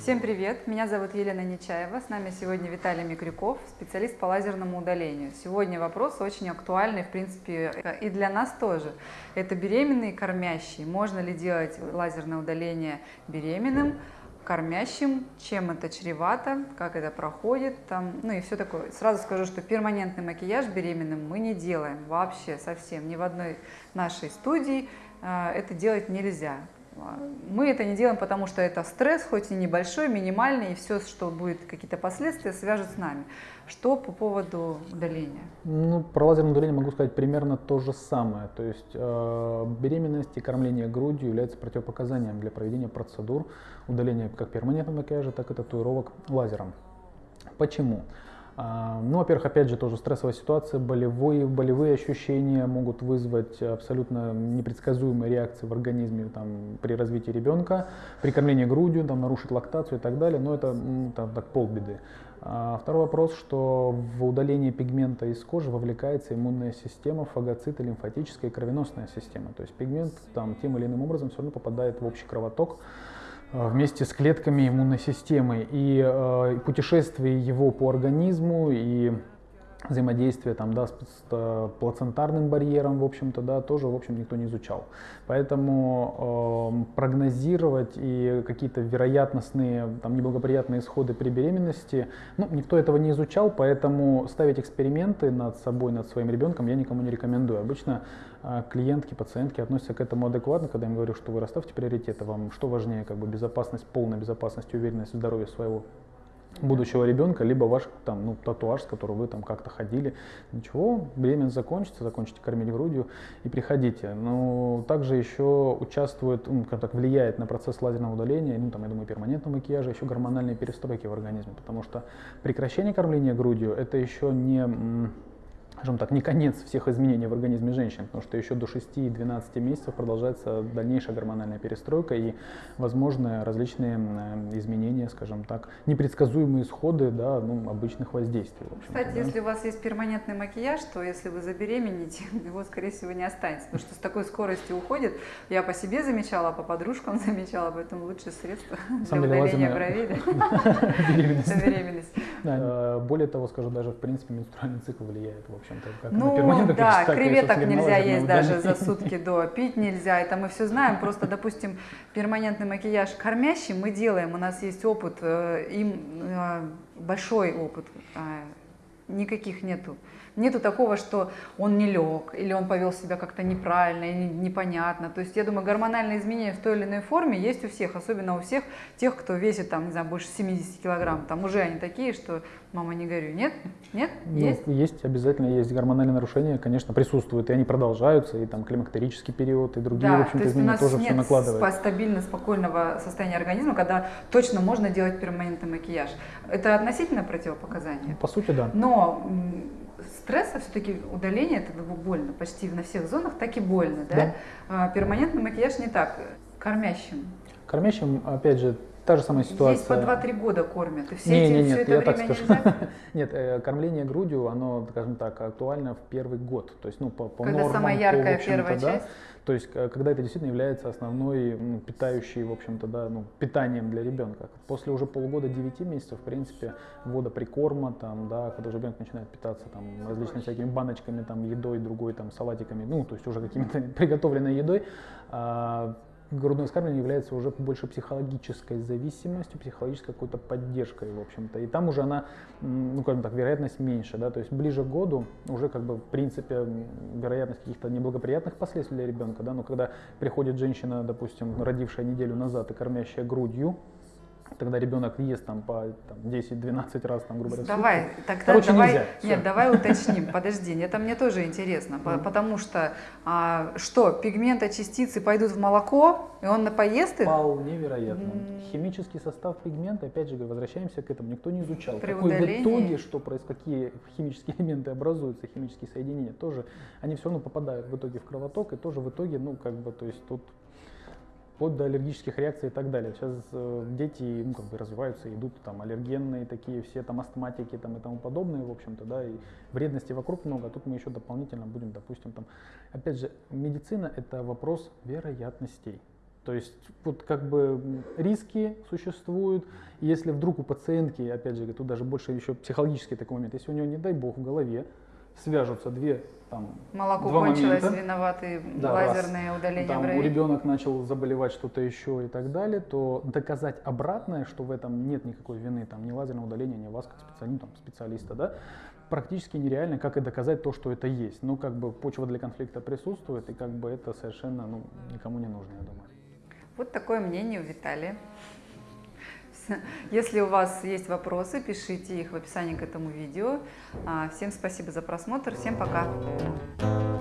Всем привет! Меня зовут Елена Нечаева. С нами сегодня Виталий Микрюков, специалист по лазерному удалению. Сегодня вопрос очень актуальный, в принципе, и для нас тоже. Это беременные кормящие. Можно ли делать лазерное удаление беременным? кормящим, чем это чревато, как это проходит, там, ну и все такое. Сразу скажу, что перманентный макияж беременным мы не делаем вообще совсем, ни в одной нашей студии э, это делать нельзя. Мы это не делаем, потому что это стресс, хоть и небольшой, минимальный, и все, что будет какие-то последствия, свяжет с нами. Что по поводу удаления? Ну, про лазерное удаление могу сказать примерно то же самое. То есть э, беременность и кормление грудью является противопоказанием для проведения процедур удаления как перманентного макияжа, так и татуировок лазером. Почему? А, ну, во-первых, опять же, тоже стрессовая ситуация, болевые, болевые ощущения могут вызвать абсолютно непредсказуемые реакции в организме там, при развитии ребенка, при кормлении грудью, там, нарушить лактацию и так далее, но это там, так, полбеды. А второй вопрос, что в удалении пигмента из кожи вовлекается иммунная система, фагоциты, лимфатическая и кровеносная система. То есть пигмент там, тем или иным образом все равно попадает в общий кровоток, вместе с клетками иммунной системы. И э, путешествие его по организму и взаимодействие там, да, с, э, плацентарным барьером, в общем-то, да, тоже, в общем, никто не изучал. Поэтому э, прогнозировать и какие-то вероятностные, там, неблагоприятные исходы при беременности, ну, никто этого не изучал, поэтому ставить эксперименты над собой, над своим ребенком я никому не рекомендую. Обычно э, клиентки, пациентки относятся к этому адекватно, когда я им говорю, что вы расставьте приоритеты, вам что важнее, как бы безопасность, полная безопасность, уверенность в здоровье своего будущего ребенка, либо ваш там, ну, татуаж, с которого вы там как-то ходили. Ничего, беременность закончится, закончите кормить грудью и приходите. Но также еще участвует, ну, как так, влияет на процесс лазерного удаления, ну, там, я думаю, перманентного макияжа, еще гормональные перестройки в организме, потому что прекращение кормления грудью это еще не скажем так, не конец всех изменений в организме женщин, потому что еще до 6-12 месяцев продолжается дальнейшая гормональная перестройка и возможны различные изменения, скажем так, непредсказуемые исходы да, ну, обычных воздействий. Кстати, да. если у вас есть перманентный макияж, то если вы забеременеете, его, скорее всего, не останется, потому что с такой скоростью уходит. Я по себе замечала, по подружкам замечала, поэтому лучшее средство для удаления бровей. Беременность. Э, более того, скажу, даже в принципе менструальный цикл влияет, в общем Как ну, да, креветок нельзя есть даже за сутки до, пить нельзя, это мы все знаем, просто, допустим, перманентный макияж кормящий мы делаем, у нас есть опыт, э, им э, большой опыт, а, никаких нету. Нету такого, что он не лег, или он повел себя как-то неправильно, или непонятно. То есть я думаю, гормональные изменения в той или иной форме есть у всех, особенно у всех тех, кто весит там, не знаю, больше 70 килограмм. Там уже они такие, что мама не горю. Нет? Нет? Ну, есть? Есть, обязательно есть. Гормональные нарушения, конечно, присутствуют, и они продолжаются, и там климактерический период, и другие, да, в общем-то, изменения тоже все накладывают. Нет стабильно спокойного состояния организма, когда точно можно делать перманентный макияж. Это относительно противопоказание? По сути, да. Но стресса все-таки удаление это больно почти на всех зонах, так и больно, да? да. А, перманентный макияж не так, кормящим. Кормящим, опять же, та же самая ситуация. Есть по 2-3 года кормят, и все не, эти, не, нет, все это я время так скажу. нельзя? нет, э, кормление грудью, оно, скажем так, актуально в первый год. То есть, ну, по, по Когда нормам, самая яркая по, первая да, часть? То есть, когда это действительно является основной ну, питающей, в общем-то, да, ну, питанием для ребенка. После уже полугода 9 месяцев, в принципе, ввода прикорма, там, да, когда уже ребенок начинает питаться там, различными всякими баночками, там, едой, другой, там, салатиками, ну, то есть уже какими-то приготовленной едой, а, грудное вскармливание является уже больше психологической зависимостью, психологической какой-то поддержкой, в общем-то. И там уже она, ну, как так, вероятность меньше, да, то есть ближе к году уже, как бы, в принципе, вероятность каких-то неблагоприятных последствий для ребенка, да, но когда приходит женщина, допустим, родившая неделю назад и кормящая грудью, тогда ребенок ест там по 10-12 раз, там, грубо говоря, Давай, тогда Короче, давай, нельзя. нет, давай уточним, подожди, это мне тоже интересно, потому что а, что, пигменточастицы пойдут в молоко, и он поест их? Вполне вероятно. Химический состав пигмента, опять же, возвращаемся к этому, никто не изучал. При Какой удалении... в итоге, что происходит, какие химические элементы образуются, химические соединения, тоже, они все равно попадают в итоге в кровоток, и тоже в итоге, ну, как бы, то есть тут вплоть до аллергических реакций и так далее. Сейчас э, дети ну, как бы развиваются, идут там аллергенные такие все там астматики там, и тому подобное, в общем-то, да, и вредности вокруг много, а тут мы еще дополнительно будем, допустим, там, опять же, медицина это вопрос вероятностей. То есть вот как бы риски существуют. Если вдруг у пациентки, опять же, тут даже больше еще психологический такой момент, если у нее, не дай бог, в голове свяжутся две там Молоко два кончилось, момента. виноваты Да, лазерное раз. удаление там у бровей. ребенок начал заболевать что-то еще и так далее, то доказать обратное, что в этом нет никакой вины, там ни лазерного удаления, ни вас как специалиста, там, специалиста, да, практически нереально, как и доказать то, что это есть. Ну, как бы почва для конфликта присутствует, и как бы это совершенно ну, никому не нужно, я думаю. Вот такое мнение у Виталия. Если у вас есть вопросы, пишите их в описании к этому видео. А, Всем спасибо за просмотр, всем пока.